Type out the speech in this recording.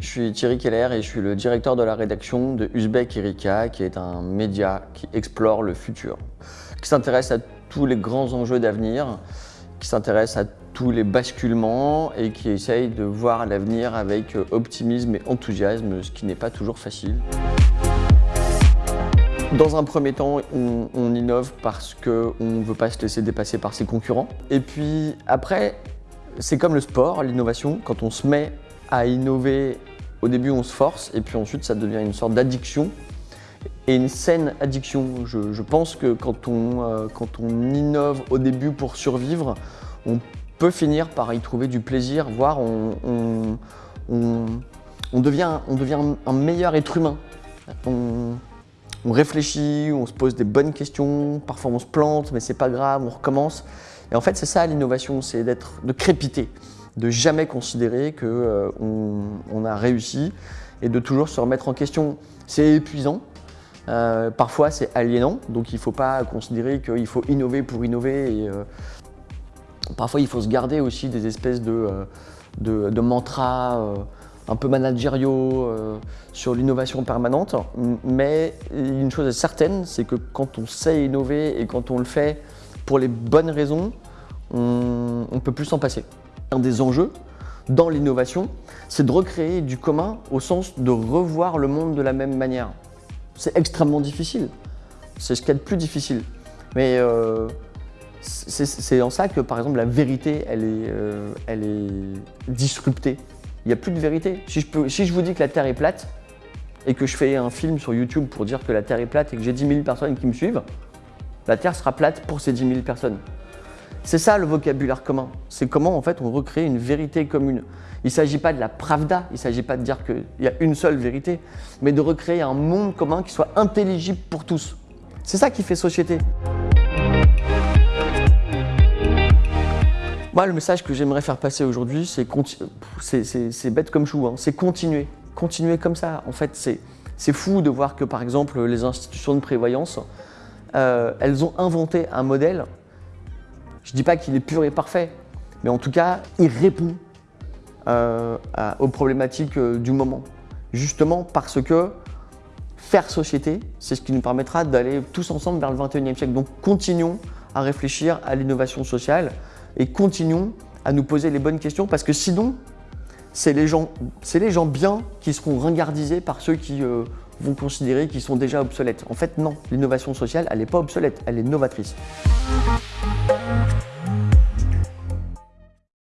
Je suis Thierry Keller et je suis le directeur de la rédaction de Uzbek Erika, qui est un média qui explore le futur, qui s'intéresse à tous les grands enjeux d'avenir, qui s'intéresse à tous les basculements et qui essaye de voir l'avenir avec optimisme et enthousiasme, ce qui n'est pas toujours facile. Dans un premier temps, on, on innove parce qu'on ne veut pas se laisser dépasser par ses concurrents. Et puis après, c'est comme le sport, l'innovation, quand on se met à innover, au début on se force et puis ensuite ça devient une sorte d'addiction et une saine addiction. Je, pense que quand on, euh, quand on innove au début pour survivre, on peut finir par y trouver du plaisir, voire on, on, devient, on devient un meilleur être humain. On, réfléchit, on se pose des bonnes questions, parfois on se plante, mais c'est pas grave, on recommence. Et en fait, c'est ça l'innovation, c'est d'être, de crépiter de jamais considérer qu'on euh, a réussi et de toujours se remettre en question. C'est épuisant, euh, parfois c'est aliénant, donc il ne faut pas considérer qu'il faut innover pour innover. Euh, parfois il faut se garder aussi des espèces de, de, mantras un peu managériaux sur l'innovation permanente. Mais une chose est certaine, c'est que quand on sait innover et quand on le fait pour les bonnes raisons, on ne peut plus s'en passer. Un des enjeux dans l'innovation, c'est de recréer du commun au sens de revoir le monde de la même manière. C'est extrêmement difficile. C'est ce qu'il y a de plus difficile. Mais euh, c'est en ça que, par exemple, la vérité, elle est, euh, disruptée. Il n'y a plus de vérité. Si je, si je vous dis que la Terre est plate et que je fais un film sur YouTube pour dire que la Terre est plate et que j'ai 10 000 personnes qui me suivent, la Terre sera plate pour ces 10 000 personnes. C'est ça le vocabulaire commun. C'est comment en fait on recrée une vérité commune. Il ne s'agit pas de la pravda, il ne s'agit pas de dire qu'il y a une seule vérité, mais de recréer un monde commun qui soit intelligible pour tous. C'est ça qui fait société. Moi, le message que j'aimerais faire passer aujourd'hui, c'est bête comme chou, hein. c'est continuer. Continuer comme ça. En fait, c'est fou de voir que, par exemple, les institutions de prévoyance, euh, elles ont inventé un modèle je ne dis pas qu'il est pur et parfait, mais en tout cas, il répond euh, aux problématiques euh, du moment. Justement parce que faire société, c'est ce qui nous permettra d'aller tous ensemble vers le 21e siècle. Donc continuons à réfléchir à l'innovation sociale et continuons à nous poser les bonnes questions parce que sinon, c'est les, gens, les gens bien qui seront ringardisés par ceux qui euh, vont considérer qu'ils sont déjà obsolètes. En fait, non, l'innovation sociale, elle n'est pas obsolète, elle est novatrice.